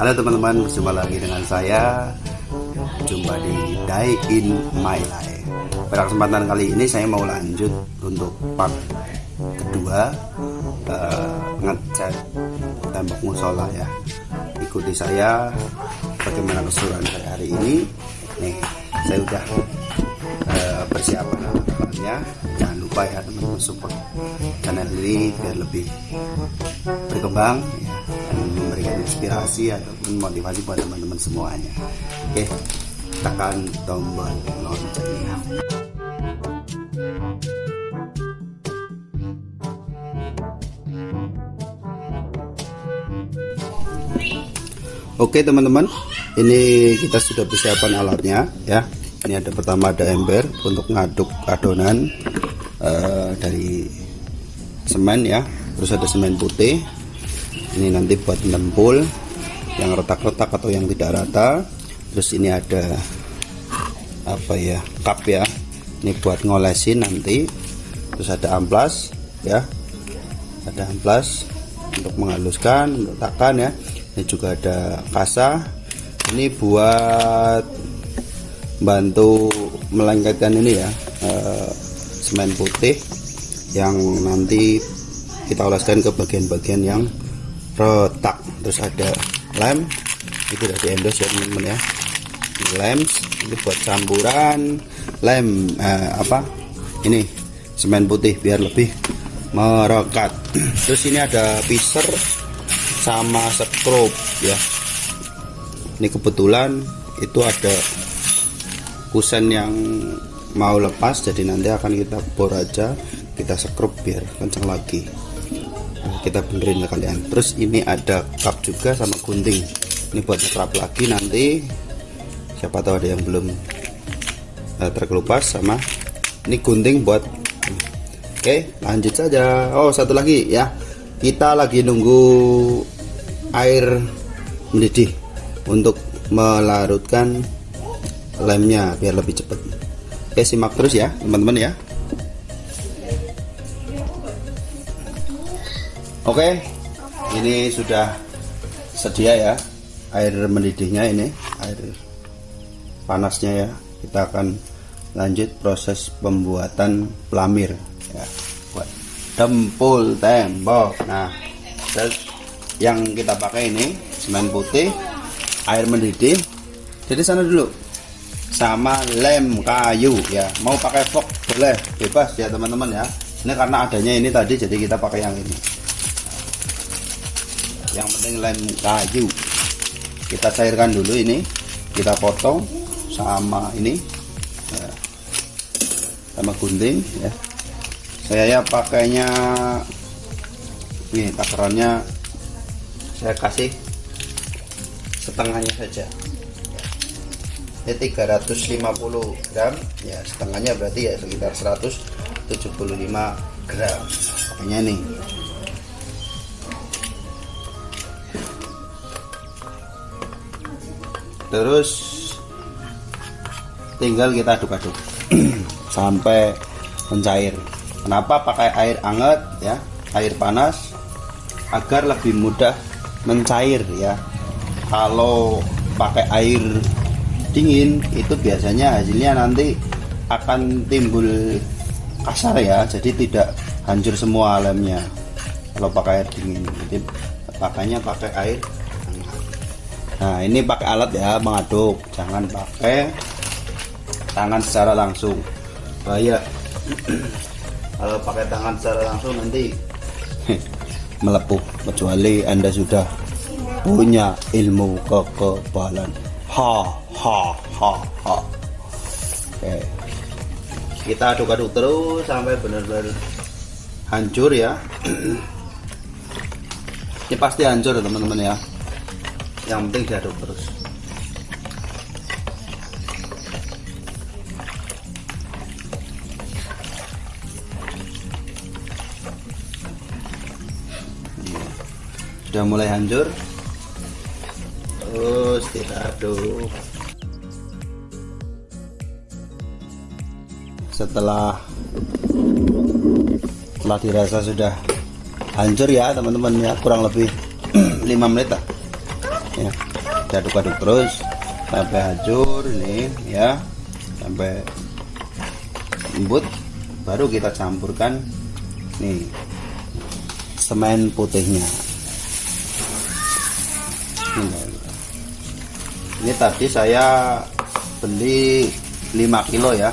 Halo teman-teman, berjumpa lagi dengan saya. Jumpa di Die in My Life. Pada kesempatan kali ini saya mau lanjut untuk part kedua uh, Ngecat tembok musola ya. Ikuti saya bagaimana keseruan saya hari ini. Nih, saya udah uh, persiapan alat-alatnya Jangan lupa ya teman-teman support channel ini biar lebih berkembang. ya inspirasi ataupun motivasi buat teman-teman semuanya oke tekan tombol loncengnya Oke teman-teman, ini kita sudah persiapan alatnya ya. Ini ada pertama ada ember untuk ngaduk adonan uh, dari semen ya. Terus ada semen putih, ini nanti buat nempul yang retak-retak atau yang tidak rata. Terus ini ada apa ya cup ya. Ini buat ngolesin nanti. Terus ada amplas ya. Ada amplas untuk menghaluskan untuk ya. Ini juga ada kasa. Ini buat bantu melengketkan ini ya eh, semen putih yang nanti kita oleskan ke bagian-bagian yang retak terus ada lem. Itu udah diendos ya teman-teman ya. Lem ini buat campuran. Lem eh, apa? Ini semen putih biar lebih merekat terus ini ada piser sama skrup ya. Ini kebetulan itu ada kusen yang mau lepas jadi nanti akan kita bor aja kita skrup biar kencang lagi kita benerin ke kalian. Terus ini ada cup juga sama gunting. Ini buat ngekrap lagi nanti. Siapa tahu ada yang belum uh, terkelupas sama ini gunting buat oke lanjut saja. Oh satu lagi ya. Kita lagi nunggu air mendidih untuk melarutkan lemnya biar lebih cepat. Oke simak terus ya teman-teman ya Oke, ini sudah sedia ya air mendidihnya ini, air panasnya ya. Kita akan lanjut proses pembuatan pelamir ya, buat dempul tembok. Nah, yang kita pakai ini semen putih, air mendidih. Jadi sana dulu sama lem kayu ya. Mau pakai fok boleh, bebas ya teman-teman ya. Ini karena adanya ini tadi jadi kita pakai yang ini yang penting lem kayu kita cairkan dulu ini. Kita potong sama ini. Ya, sama gunting ya. Saya ya pakainya ini takarannya saya kasih setengahnya saja. Ini 350 gram ya setengahnya berarti ya sekitar 175 gram. Pakainya nih terus tinggal kita aduk-aduk. Sampai mencair. Kenapa pakai air hangat ya? Air panas agar lebih mudah mencair ya. Kalau pakai air dingin itu biasanya hasilnya nanti akan timbul kasar ya. Jadi tidak hancur semua lemnya kalau pakai air dingin. Jadi pakainya pakai air nah ini pakai alat ya mengaduk. Jangan pakai tangan secara langsung. Bahaya. Kalau pakai tangan secara langsung nanti melepuh kecuali anda sudah punya ilmu kekebalan. Ha ha ha ha. Oke. Kita aduk-aduk terus sampai benar-benar hancur ya. Ini pasti hancur teman-teman ya yang penting diaduk terus. Sudah mulai hancur? Terus kita aduk setelah setelah dirasa sudah hancur ya teman-teman ya kurang lebih 5 menit lah ya. Kita aduk-aduk terus sampai hancur ini ya. Sampai lembut baru kita campurkan nih semen putihnya. Ini tadi saya beli 5 kilo ya.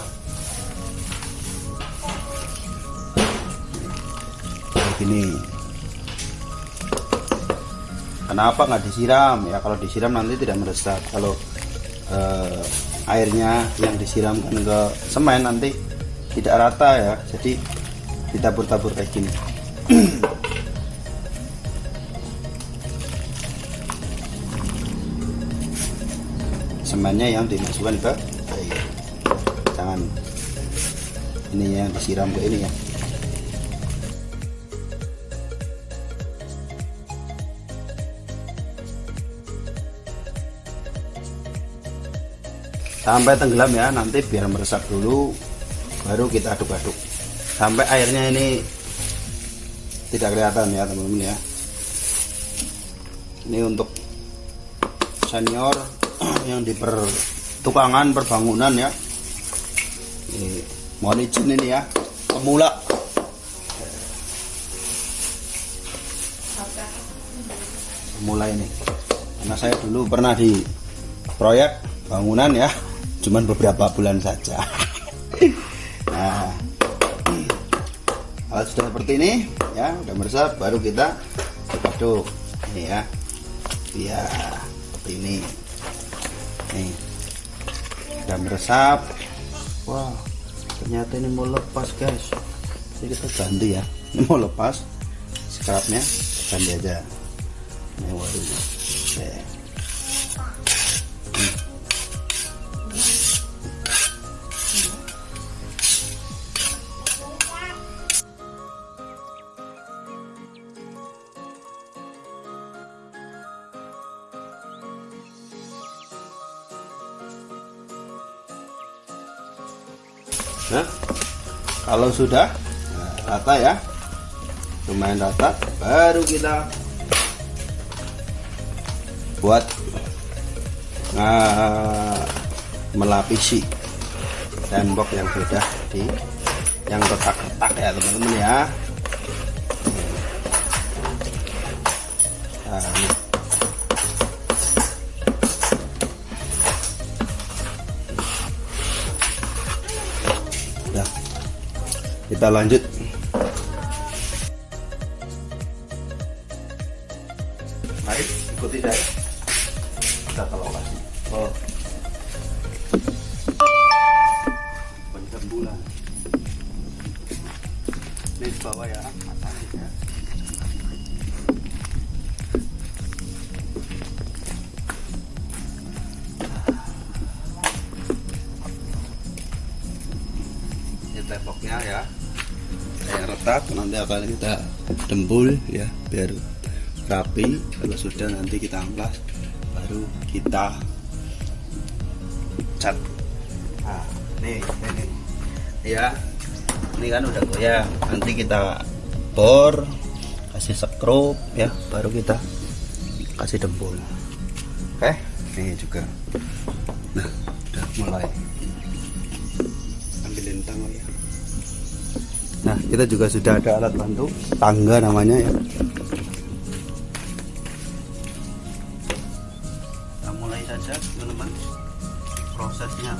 Begini kenapa nggak disiram? Ya kalau disiram nanti tidak meresap. Kalau eh, airnya yang disiramkan ke semen nanti tidak rata ya. Jadi ditabur-tabur kayak gini. Semennya yang dimasukkan ke air. Jangan ini yang disiram ke ini ya sampai tenggelam ya nanti biar meresap dulu baru kita aduk-aduk. Sampai airnya ini tidak kelihatan ya teman-teman ya. Ini untuk senior yang di pertukangan perbangunan ya. Ini mohon izin ini ya pemula. Pemula ini. Karena saya dulu pernah di proyek bangunan ya cuman beberapa bulan saja. Nah kalau sudah seperti ini ya udah meresap baru kita aduk. Ini ya ya seperti ini. Nih udah meresap. Wah ternyata ini mau lepas guys. Jadi kita ganti ya. Ini mau lepas scrapnya ganti aja. Ini waduh. Nah, kalau sudah rata ya, lumayan rata, baru kita buat nah, melapisi tembok yang sudah di yang retak-retak ya teman-teman ya. Nah. Kita lanjut. Retak nanti akan kita dempul ya biar rapi. Kalau sudah nanti kita amplas baru kita cat. Nah nih ini. Ya ini kan udah goyang nanti kita bor kasih sekrup ya baru kita kasih dempul. Oke? Ini juga. Nah udah mulai. Ambilin tangga ya kita juga sudah ada alat bantu tangga namanya ya. Kita mulai saja teman-teman prosesnya.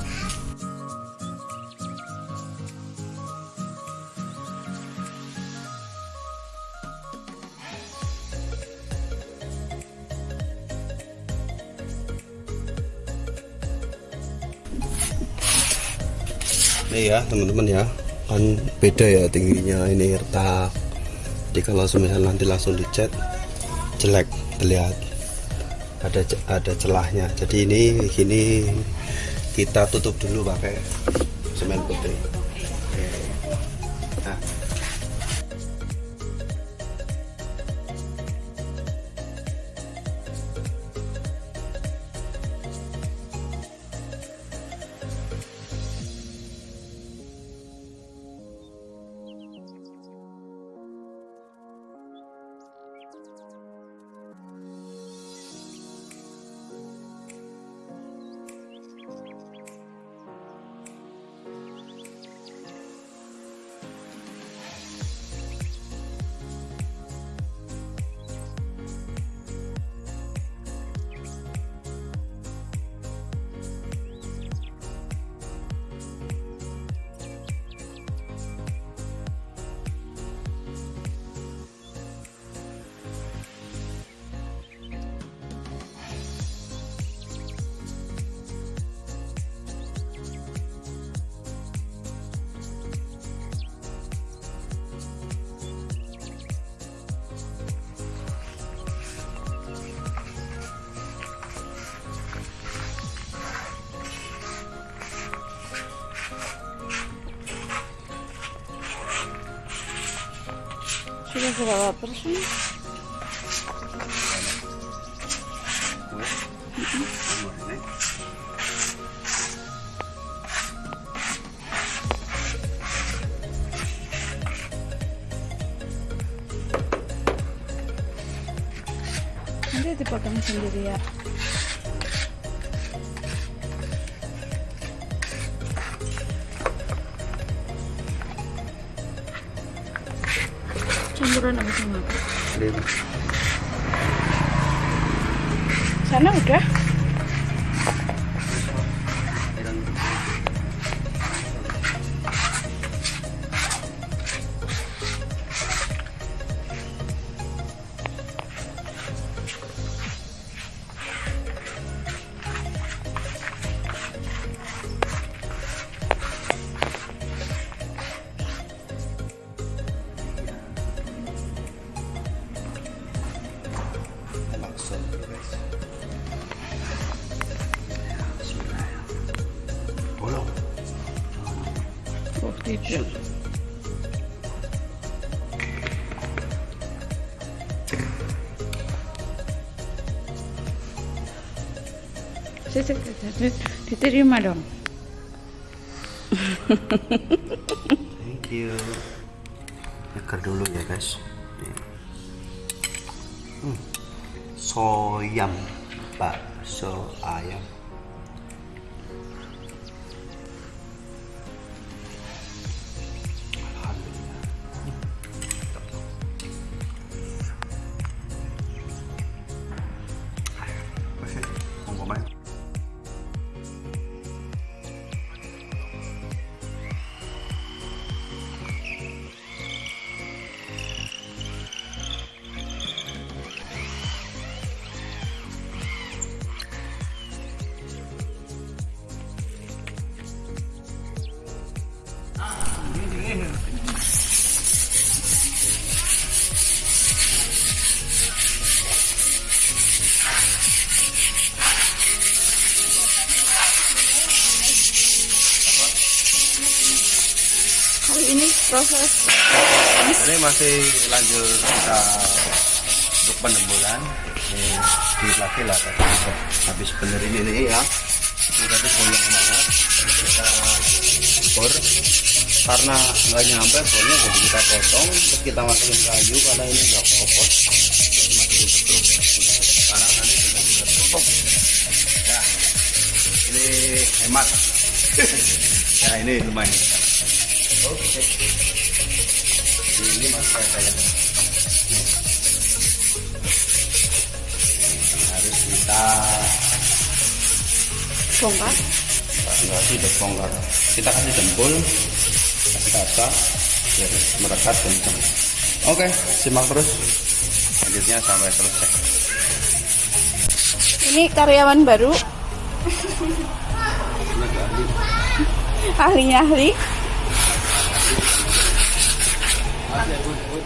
Ini ya teman-teman ya kan beda ya tingginya ini retak jadi kalau semisal nanti langsung dicat jelek terlihat ada ada celahnya. Jadi ini gini kita tutup dulu pakai semen putih Udah berapa persen? Nanti dipotong sendiri ya. Campuran apa sama apa? Sana udah? Sisi, diterima dong. Thank you. Nyeker dulu ya guys. Hmm. Soyam bakso ayam. нормально. Proses. Ini masih lanjut kita untuk penembulan. Ini di lagi lah habis benerin ini ya. Ini tadi bolong banget. Kita bor karena nggak nyampe bornya jadi kita potong. Terus kita masukin kayu karena ini nggak betul sekarang nanti kita tutup ya ini hemat. Ya ini lumayan oke ini masih ada yang harus kita bongkar. enggak sih udah bongkar kita kasih jempol kasih kaca biar merekat kencang oke simak terus selanjutnya sampai selesai Ini karyawan baru. Ahlinya ahli. 而且我我